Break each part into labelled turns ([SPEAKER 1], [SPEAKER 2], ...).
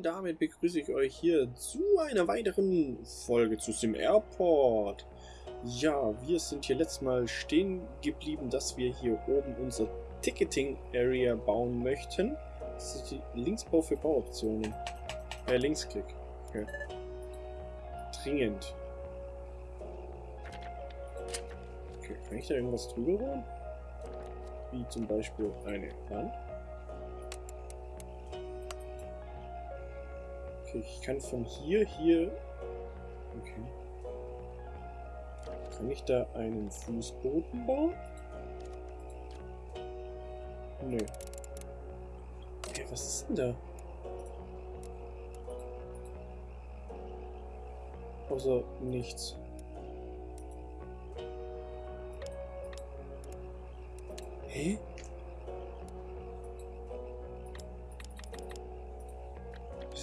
[SPEAKER 1] Und damit begrüße ich euch hier zu einer weiteren Folge zu Sim Airport. Ja, wir sind hier letztes Mal stehen geblieben, dass wir hier oben unser Ticketing Area bauen möchten. Das ist die Linksbau für Bauoptionen. Äh, Linksklick. Okay. Dringend. Okay, kann ich da irgendwas drüber bauen? Wie zum Beispiel eine Wand? Okay, ich kann von hier, hier... Okay. Kann ich da einen Fußboden bauen? Nö. Okay, was ist denn da? Außer nichts. Hä? Was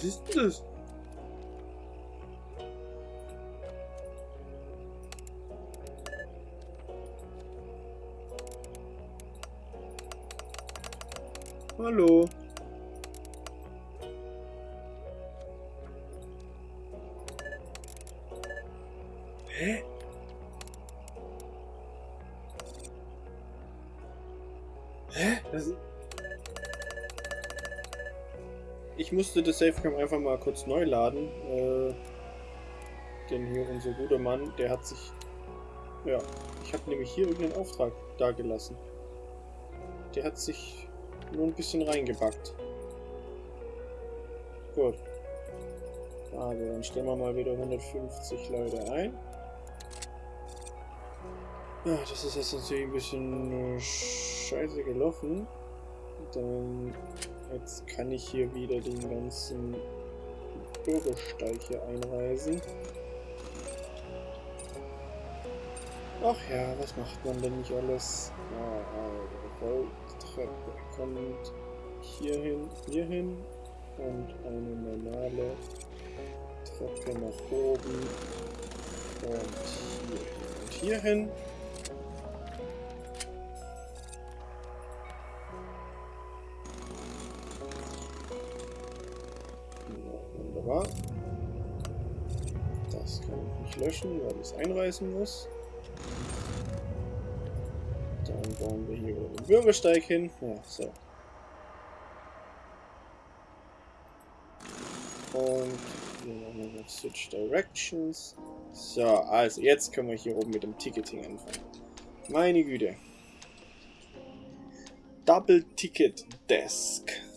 [SPEAKER 1] ist denn das? Hallo. Ich musste das Safecam einfach mal kurz neu laden. Äh, denn hier unser guter Mann, der hat sich... Ja, ich habe nämlich hier irgendeinen Auftrag da gelassen. Der hat sich nur ein bisschen reingebackt. Gut. Also, dann stellen wir mal wieder 150 Leute ein. Ja, das ist jetzt natürlich ein bisschen scheiße gelaufen. Dann jetzt kann ich hier wieder den ganzen Bürgersteig hier einreisen. Ach ja, was macht man denn nicht alles? Ah, also, Treppe kommt hierhin, hierhin und eine normale Treppe nach oben und hierhin und hierhin. Wunderbar. Das kann ich nicht löschen, weil ich es einreißen muss. Dann bauen wir hier den Bürgersteig hin. Ja, so. Und wir machen noch Switch Directions. So, also jetzt können wir hier oben mit dem Ticketing anfangen. Meine Güte. Double Ticket Desk.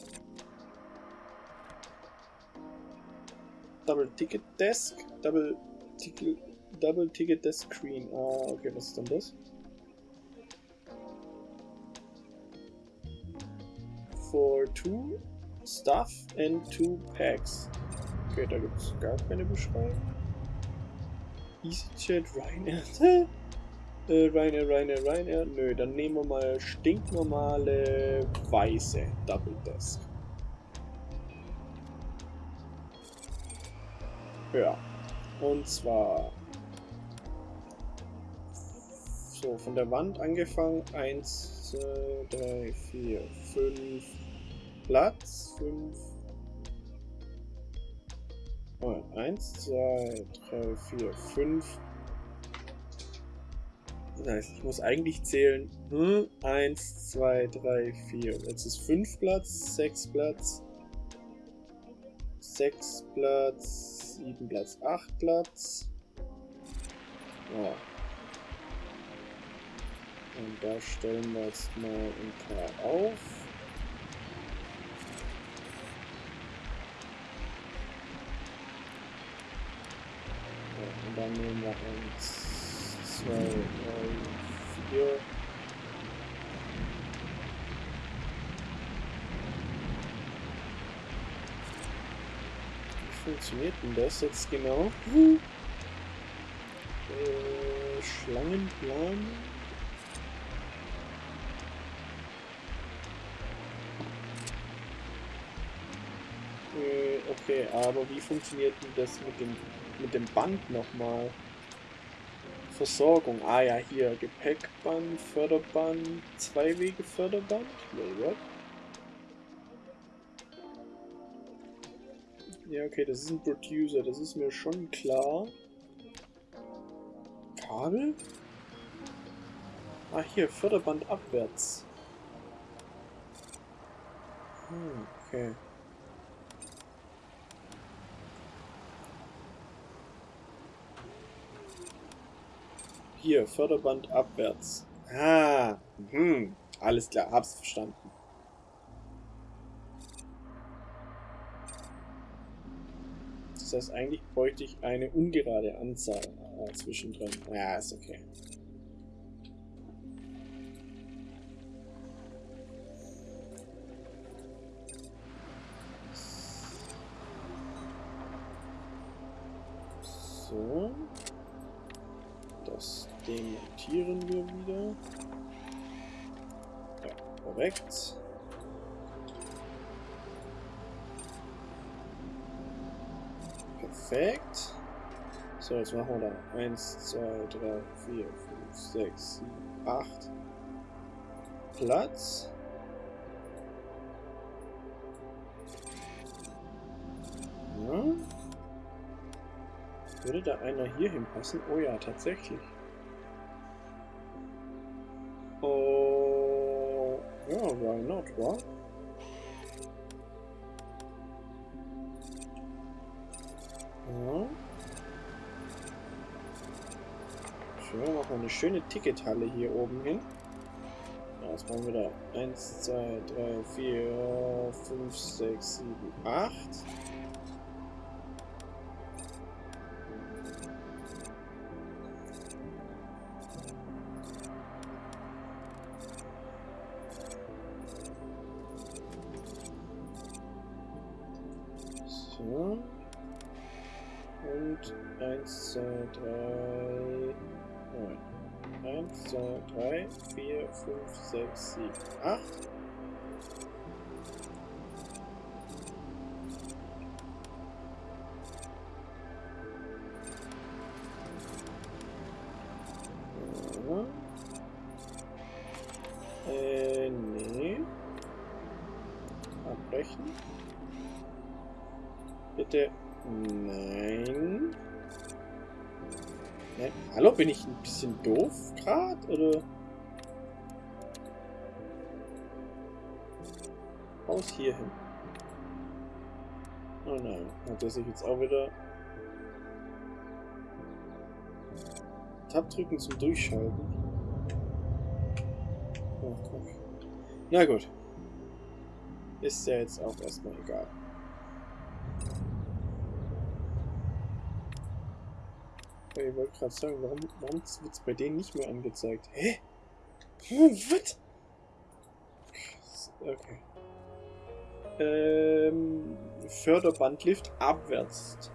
[SPEAKER 1] Double Ticket Desk? Double Ticket Double Ticket Desk Screen. Ah, okay, was ist denn das? for two stuff and two packs. Okay, da gibt es gar keine Beschreibung. EasyJet, Ryanair. äh, Ryanair, Ryanair, Ryanair. Nö, dann nehmen wir mal stinknormale weiße Double Desk. Ja. Und zwar so von der Wand angefangen. 1, 2, 3, 4, 5, Platz. 5. Oh, 1, 2, 3, 4, 5. Das heißt, ich muss eigentlich zählen. Hm, 1, 2, 3, 4. Jetzt ist 5 Platz, 6 Platz, 6 Platz, 7 Platz, 8 Platz. Ja. Und da stellen wir jetzt mal ein paar auf. Ja, und dann nehmen wir 1, 2, 3, 4. funktioniert denn das jetzt genau? Äh, Schlangenplan. Äh, okay, aber wie funktioniert denn das mit dem mit dem Band nochmal. Versorgung. Ah ja, hier. Gepäckband, Förderband, Zweiwege Förderband. Wait, what? Ja, okay, das ist ein Producer, das ist mir schon klar. Kabel? Ah, hier, Förderband abwärts. Hm, okay. Hier, Förderband abwärts. Ah, hm, alles klar, hab's verstanden. Das heißt, eigentlich bräuchte ich eine ungerade Anzahl äh, zwischendrin. Ja, ist okay. So. Das demontieren wir wieder. Ja, korrekt. Perfekt. So, jetzt machen wir da 1, 2, 3, 4, 5, 6, 7, 8 Platz. Ja. Würde da einer hier hinpassen? Oh ja, tatsächlich. Oh, ja, why not, wa? Wir eine schöne Tickethalle hier oben hin. Ja, was machen wir da? 1, 2, 3, 4, 5, 6, 7, 8. Hallo, bin ich ein bisschen doof gerade? Oder? Raus hier hin. Oh nein, hat er sich jetzt auch wieder... Tab drücken zum Durchschalten. Oh. Na gut. Ist ja jetzt auch erstmal egal. Ich wollte gerade sagen, warum, warum wird es bei denen nicht mehr angezeigt? Hä? Was? Okay. Ähm, Förderbandlift abwärts.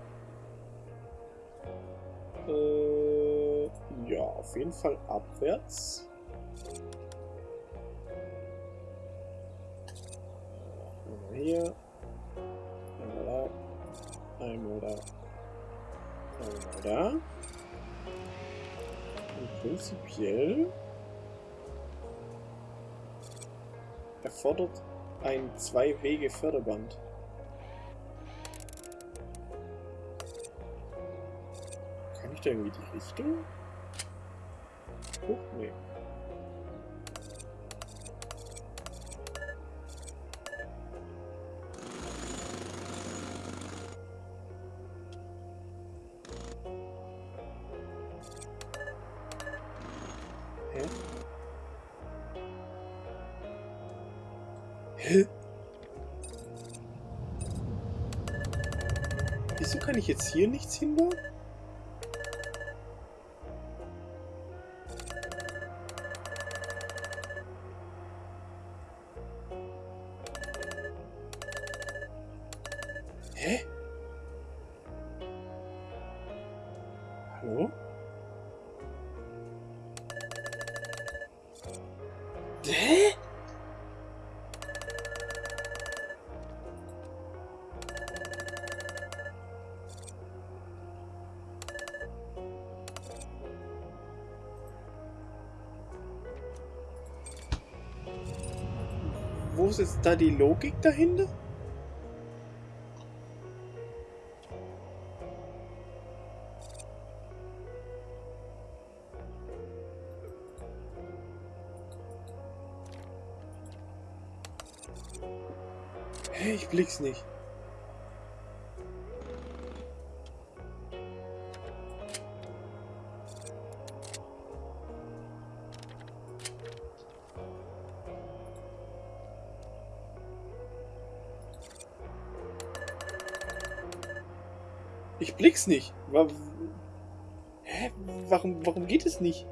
[SPEAKER 1] Äh, ja, auf jeden Fall abwärts. Einmal hier. Einmal da. Einmal da. Einmal da. Prinzipiell erfordert ein Zwei-Wege-Förderband. Kann ich da irgendwie die Richtung? Hä? Wieso kann ich jetzt hier nichts hinbauen? Hä? Hallo? wo ist da die Logik dahinter? Hey, ich blick's nicht. Blick's nicht. Wa Hä? Warum, warum geht es nicht?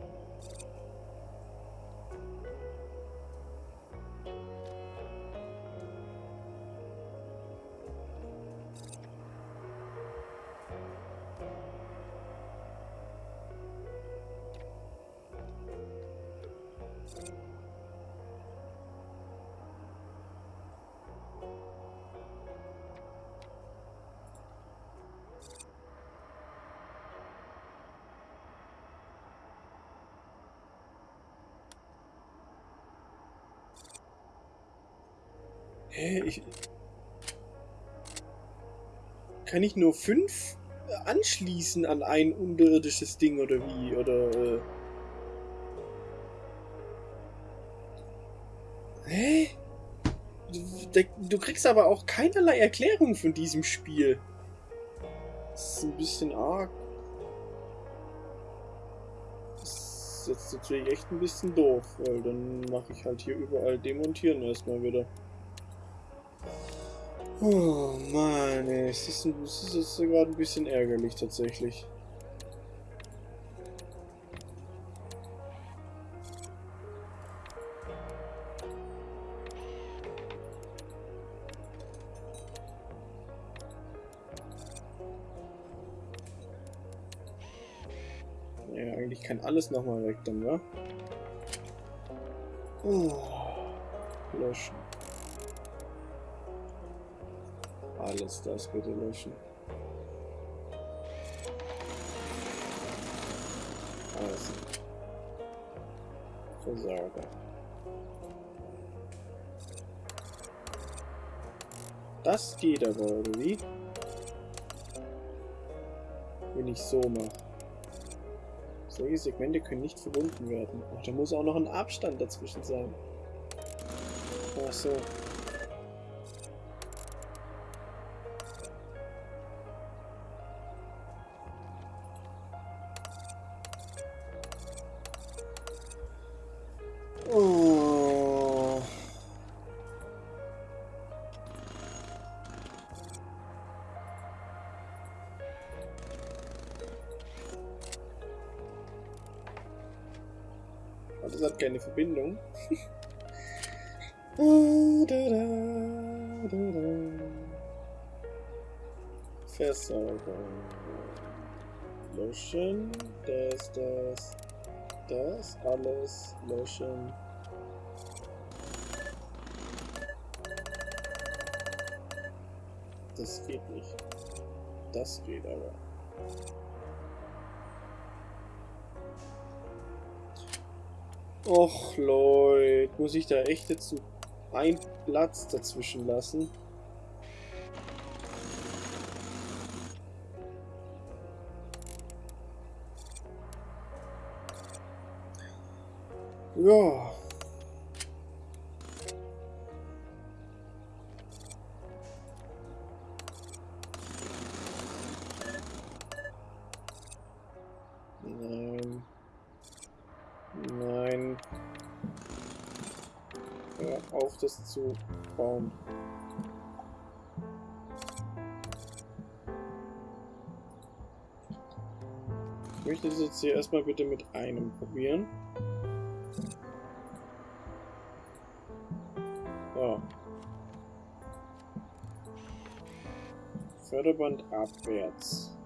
[SPEAKER 1] Hä? Ich... Kann ich nur fünf anschließen an ein unterirdisches Ding oder wie? Oder... Äh... Hä? Du, du kriegst aber auch keinerlei Erklärung von diesem Spiel. Das ist ein bisschen arg. Das ist jetzt natürlich echt ein bisschen doof, weil dann mache ich halt hier überall demontieren erstmal wieder. Oh Mann. Es ist, es ist gerade ein bisschen ärgerlich tatsächlich. Ja, eigentlich kann alles nochmal weg dann, wa? Oh, löschen. Alles das bitte löschen. Also. Versager. Das geht aber, oder wie? Wenn ich so mache. Solche Segmente können nicht verbunden werden. Ach, da muss auch noch ein Abstand dazwischen sein. Ach so. Keine Verbindung. Versorgung. Löschen. Das, das, das. Alles löschen. Das geht nicht. Das geht aber. Och Leute, muss ich da echt jetzt einen Platz dazwischen lassen? Ja. Das zu bauen. Ich möchte das jetzt hier erstmal bitte mit einem probieren. So. Förderband abwärts.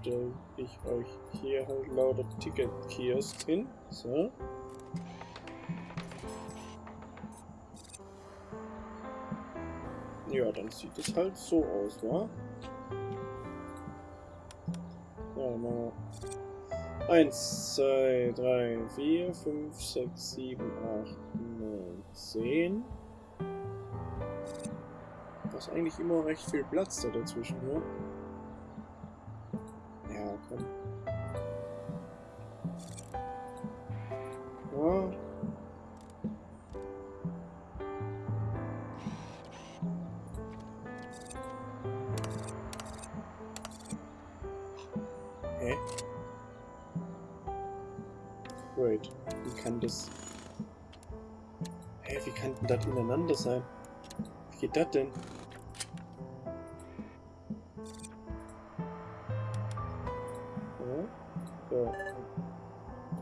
[SPEAKER 1] Stelle ich euch hier halt lauter Ticket-Kiosk hin. So. Ja, dann sieht es halt so aus, wa? Ja, mal 1, 2, 3, 4, 5, 6, 7, 8, 9, 10. hast eigentlich immer recht viel Platz da dazwischen, ne? Ja, Wie kann das... Hä, wie kann denn das ineinander sein? Wie geht das denn?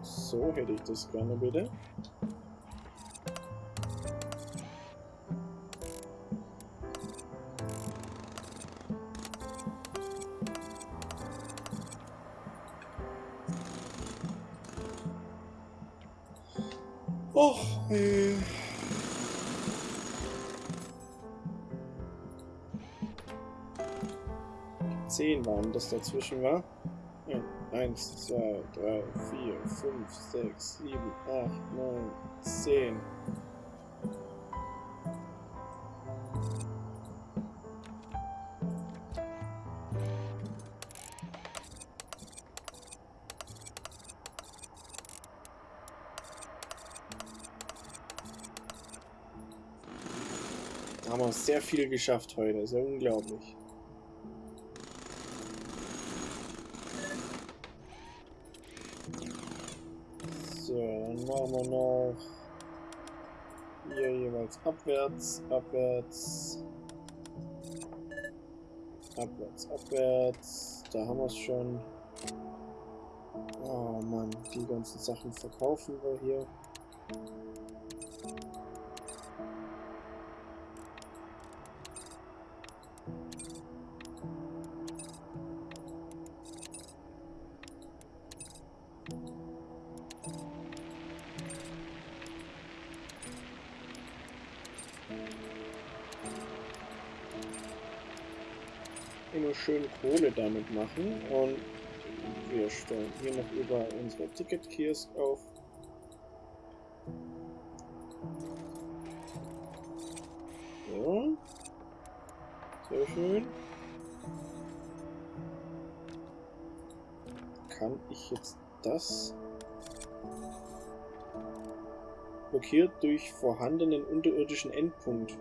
[SPEAKER 1] So hätte ich das gerne bitte. 10 waren das dazwischen war. 1, 2, 3, 4, 5, 6, 7, 8, 9, 10. Haben wir sehr viel geschafft heute, ist ja unglaublich. Machen wir noch hier jeweils abwärts, abwärts, abwärts, abwärts. Da haben wir es schon. Oh Mann, die ganzen Sachen verkaufen wir hier. Immer schön Kohle damit machen und wir stellen hier noch über unsere Ticket-Kiosk auf. Blockiert durch vorhandenen unterirdischen Endpunkt.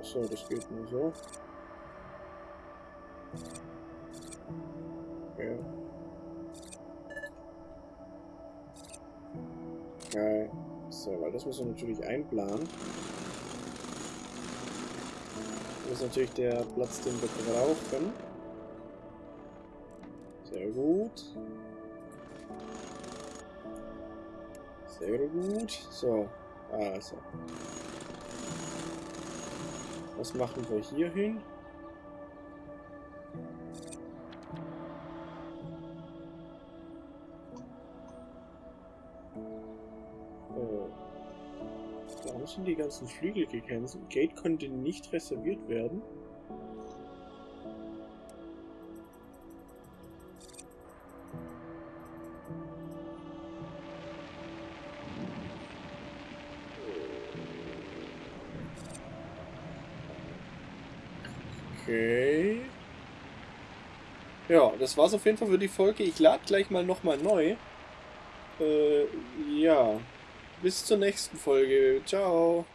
[SPEAKER 1] So, das geht nur so. Okay. Geil. So, weil das muss man natürlich einplanen. Das ist natürlich der Platz, den wir brauchen. Sehr gut. Sehr gut. So, also. Was machen wir hier hin? Warum sind die ganzen Flügel gecancelt? Gate konnte nicht reserviert werden. Das war's auf jeden Fall für die Folge. Ich lade gleich mal nochmal neu. Äh, ja. Bis zur nächsten Folge. Ciao.